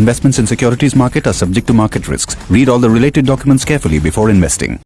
Investments in securities market are subject to market risks. Read all the related documents carefully before investing.